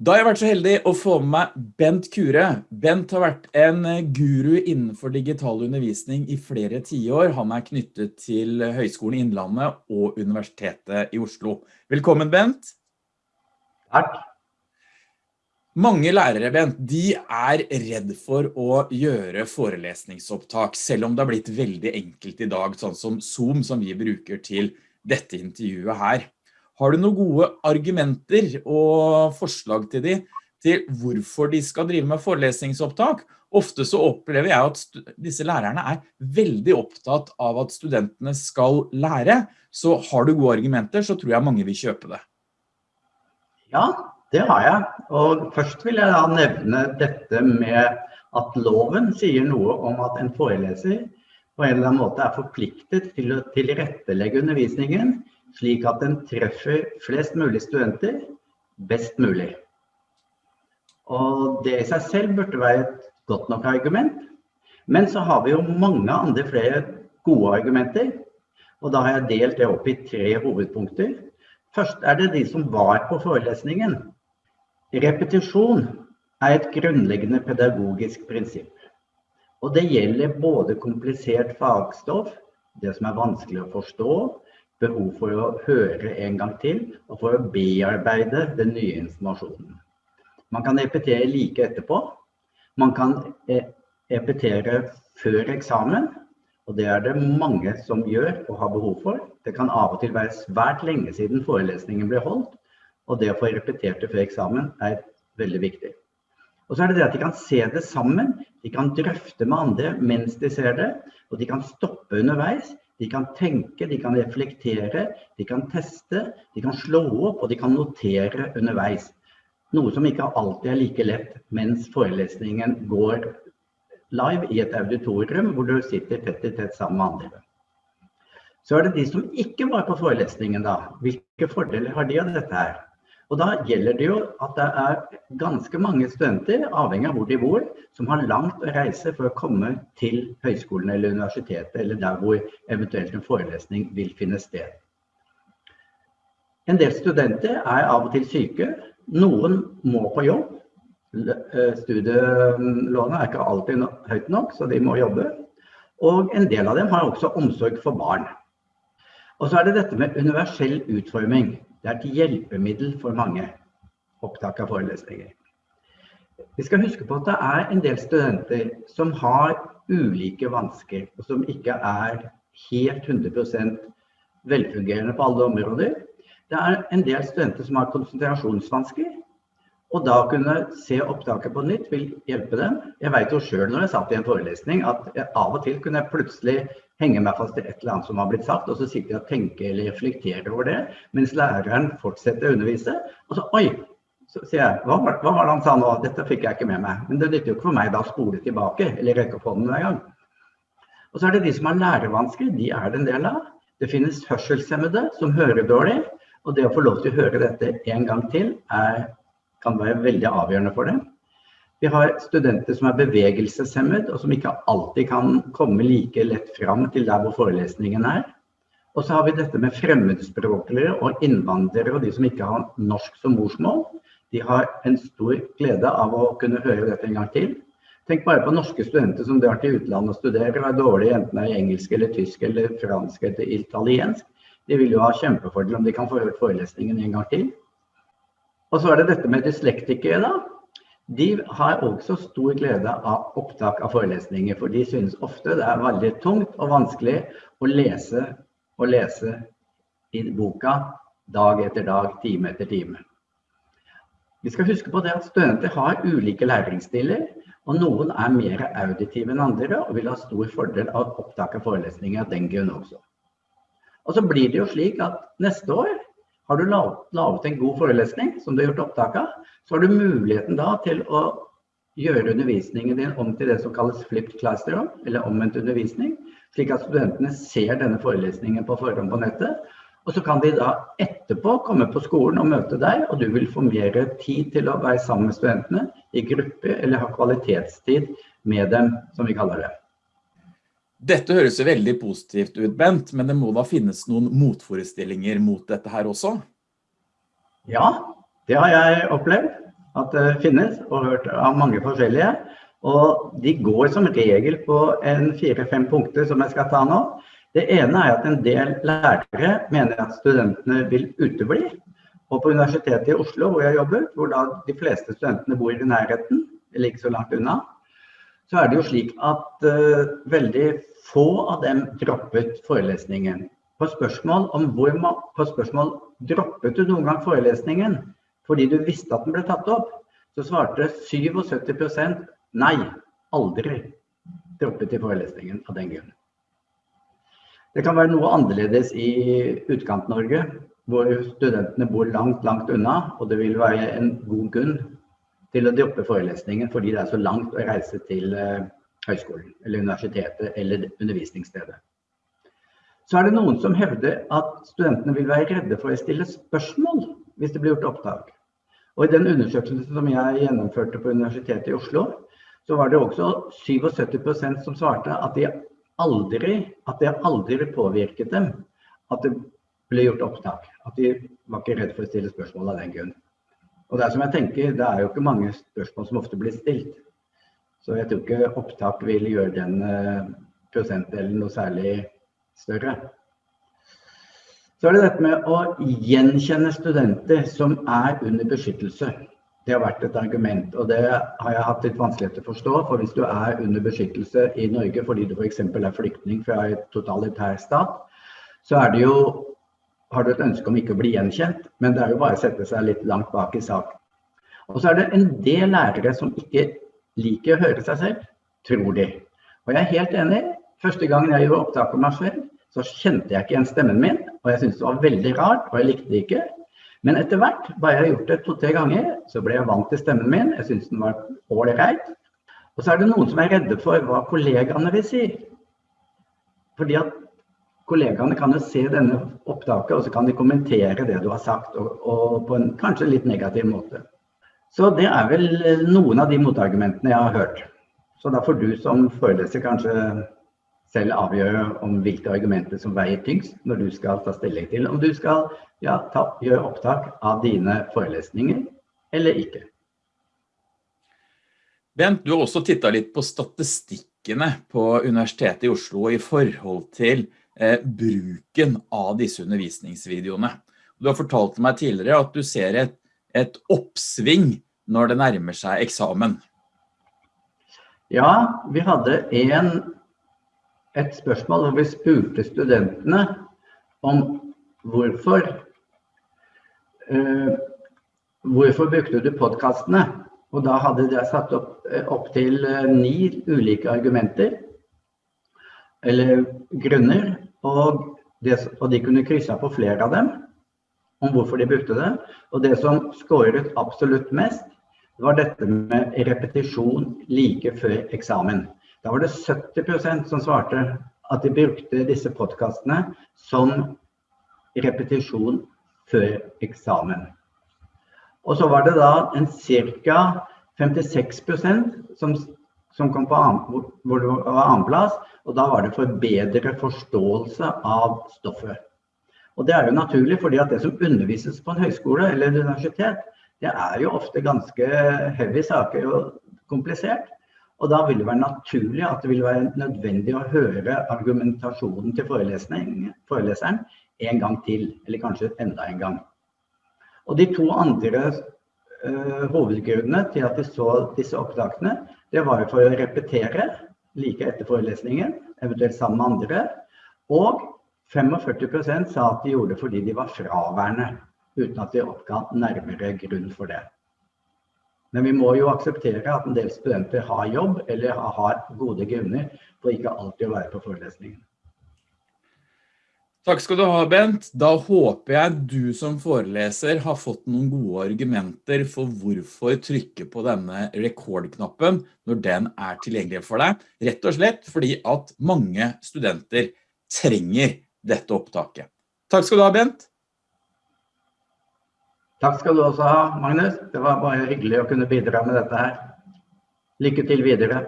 Da har jeg vært så heldig å få med meg Bent Kure. Bent har vært en guru innenfor digital undervisning i flere tiår. Han er knyttet til Høgskolen Innlandet og Universitetet i Oslo. Velkommen, Bent. Takk. Mange lærere, Bent, de er redd for å gjøre forelesningsopptak, selv om det har blitt veldig enkelt i dag, sånn som Zoom, som vi bruker til dette intervjuet her. Har du noen gode argumenter og forslag til de til hvorfor de skal drive med forelesningsopptak? Ofte så opplever jeg at disse lærerne er veldig opptatt av at studentene skal lære, så har du gode argumenter, så tror jeg mange vil kjøpe det. Ja, det har jeg. Og først vil jeg da nevne dette med at loven sier noe om at en foreleser på en eller annen måte er forpliktet til å tilrettelegge undervisningen slik at den treffer flest mulig studenter best mulig. Og det i seg selv burde være et godt nok argument. Men så har vi jo mange andre flere gode argumenter. Og da har jeg delt det opp i tre hovedpunkter. Først er det de som var på forelesningen. Repetisjon er et grunnleggende pedagogisk prinsipp. Og det gjelder både komplisert fagstoff, det som er vanskelig å forstå, behov for å høre en gang til, og for å bearbeide den nye informasjonen. Man kan repetere like etterpå. Man kan eh, repetere før eksamen, og det er det mange som gjør og har behov for. Det kan av og til være svært lenge siden forelesningen ble holdt, og det å få repetert det før eksamen er veldig viktig. Og så er det det at de kan se det sammen, de kan drøfte med andre mens de ser det, og de kan stoppe underveis, de kan tenke, de kan reflektere, de kan teste, de kan slå opp og de kan notere underveis. Noe som ikke alltid er like lett mens forelesningen går live i et auditorium hvor du sitter tett i tett sammen med andre. Så er det de som ikke var på forelesningen da. Hvilke fordeler har de av dette her? Og da gjelder det jo at det er ganske mange studenter, avhengig av hvor de bor, som har langt å reise for å komme til høyskolen eller universitetet, eller der hvor eventuelt en forelesning vil finne sted. En del studenter er av og til syke. Noen må på jobb. Eh, studielånet er ikke alltid høyt nok, så de må jobbe. Og en del av dem har også omsorg for barn. Og så er det dette med universell utforming. Det er et hjelpemiddel for mange opptak av forelesninger. Vi skal huske på at det er en del studenter som har ulike vansker, og som ikke er helt 100 velfungerende på alle områder. Det er en del studenter som har konsentrasjonsvansker, og da kunne se opptaket på nytt vil hjelpe dem. Jeg vet jo selv når jeg satt i en forelesning at av og til kunne jeg plutselig henge meg fast i et eller annet som har blitt sagt, og så sitter jeg og tenker eller reflekterer over det, mens læreren fortsetter å undervise. Og så oi, så sier jeg hva, hva var det han sa nå? Dette fikk jeg ikke med meg. Men det nytter jo ikke for meg da å spole tilbake eller rekke opp hånden hver gang. Og så er det de som har lærevansker, de er det en del av. Det finnes hørselshemmede som hører dårlig, og det å få lov til å høre dette en gang til er kan være veldig avgjørende for det. Vi har studenter som er bevegelseshemmet, og som ikke alltid kan komme like lett fram til der hvor forelesningen er. Og så har vi dette med fremmedspråklige og innvandrere og de som ikke har norsk som morsmål. De har en stor glede av å kunne høre dette en gang til. Tenk bare på norske studenter som drar til utlandet og studerer og er dårlige enten det er engelsk eller tysk eller fransk eller italiensk. De vil jo ha kjempefordel om de kan få hørt forelesningen en gang til. Og så er det dette med dyslektikere, da. De har også stor glede av opptak av forelesninger, for de synes ofte det er veldig tungt og vanskelig å lese og lese i boka dag etter dag, time etter time. Vi skal huske på det at studenter har ulike læringsstiler, og noen er mer auditive enn andre og vil ha stor fordel av opptak av forelesninger av den grunn også. Og så blir det jo slik at neste år har du laget en god forelesning som du har gjort opptak av, så har du muligheten da til å gjøre undervisningen din om til det som kalles flipped classroom, eller omvendt undervisning, slik at studentene ser denne forelesningen på forhånd på nettet. Og så kan de da etterpå komme på skolen og møte deg, og du vil få mer tid til å være sammen med studentene i gruppe, eller ha kvalitetstid med dem, som vi kaller det. Dette høres jo veldig positivt ut, Bent, men det må da finnes noen motforestillinger mot dette her også? Ja, det har jeg opplevd. at det finnes, og hørt av mange forskjellige. Og de går som regel på en fire-fem punkter som jeg skal ta nå. Det ene er at en del lærere mener at studentene vil utebli. Og på Universitetet i Oslo, hvor jeg jobber, hvor da de fleste studentene bor i nærheten, eller ikke så langt unna, så er det jo slik at uh, veldig få av dem droppet forelesningen. På spørsmål om hvor på spørsmål droppet du noen gang forelesningen fordi du visste at den ble tatt opp, så svarte 77% nei, aldri droppet i forelesningen av den grunn. Det kan være noe annerledes i utkant-Norge, hvor studentene bor langt, langt unna, og det vil være en god grunn til å droppe forelesningen fordi det er så langt å reise til uh, høyskolen eller universitetet eller undervisningsstedet. Så er det noen som hevder at studentene vil være redde for å stille spørsmål hvis det blir gjort opptak. Og i den undersøkelsen som jeg gjennomførte på Universitetet i Oslo, så var det også 77% som svarte at, det aldri, at det aldri påvirket dem at det ble gjort opptak. At de var ikke redd for å stille spørsmål av den grunn. Og det er som jeg tenker, det er jo ikke mange spørsmål som ofte blir stilt. Så jeg tror ikke opptak vil gjøre den eh, prosentdelen noe særlig større. Så er det dette med å gjenkjenne studenter som er under beskyttelse. Det har vært et argument, og det har jeg hatt litt vanskelighet til å forstå. For hvis du er under beskyttelse i Norge fordi du f.eks. er flyktning fra et totalitær stat, så er det jo, har du et ønske om ikke å bli gjenkjent, men det er jo bare å sette seg litt langt bak i sak. Og så er det en del lærere som ikke liker å høre seg selv, tror de. Og jeg er helt enig. Første gangen jeg gjorde opptak om meg selv, så kjente jeg ikke igjen stemmen min, og jeg syntes det var veldig rart, og jeg likte det ikke. Men etter hvert, bare jeg har gjort det to-tre ganger, så ble jeg vant til stemmen min. Jeg syntes den var ålreit. Og så er det noen som er redde for hva kollegaene vil si. Fordi at kollegaene kan jo se denne opptaket, og så kan de kommentere det du har sagt, og, og på en kanskje litt negativ måte. Så det er vel noen av de motargumentene jeg har hørt. Så da får du som foreleser kanskje selv avgjøre om hvilke argumenter som veier tyngst når du skal ta stilling til om du skal ja, ta, gjøre opptak av dine forelesninger eller ikke. Bent, du har også tittet litt på statistikkene på Universitetet i Oslo i forhold til eh, bruken av disse undervisningsvideoene. Du har fortalt meg tidligere at du ser et, et oppsving når det nærmer seg eksamen. Ja, vi hadde en et spørsmål hvor vi spurte studentene om hvorfor uh, hvorfor brukte du podkastene? Og da hadde de satt opp, opp til ni ulike argumenter eller grunner. Og, det, og de kunne krysse på flere av dem om hvorfor de brukte det. Og det som skåret absolutt mest, var dette med repetisjon like før eksamen. Da var det 70% som svarte at de brukte disse podkastene som repetisjon før eksamen. Og så var det da en ca. 56% som, som kom på annen, hvor det var annenplass, og da var det for bedre forståelse av stoffet. Og det er jo naturlig, fordi at det som undervises på en høyskole eller et universitet, det er jo ofte ganske heavy saker og komplisert. Og da vil det være naturlig at det vil være nødvendig å høre argumentasjonen til foreleseren en gang til, eller kanskje enda en gang. Og de to andre uh, hovedgrunnene til at de så disse opptakene, det var for å repetere like etter forelesningen, eventuelt sammen med andre. Og 45% sa at de gjorde det fordi de var fraværende, uten at de oppga nærmere grunn for det. Men vi må jo akseptere at en del studenter har jobb eller har gode grunner for ikke alltid å være på forelesningen. Takk skal du ha, Bent. Da håper jeg du som foreleser har fått noen gode argumenter for hvorfor trykke på denne rekordknappen når den er tilgjengelig for deg. Rett og slett fordi at mange studenter trenger dette opptaket. Takk skal du ha, Bent. Takk skal du også ha, Magnus. Det var bare hyggelig å kunne bidra med dette her. Lykke til videre.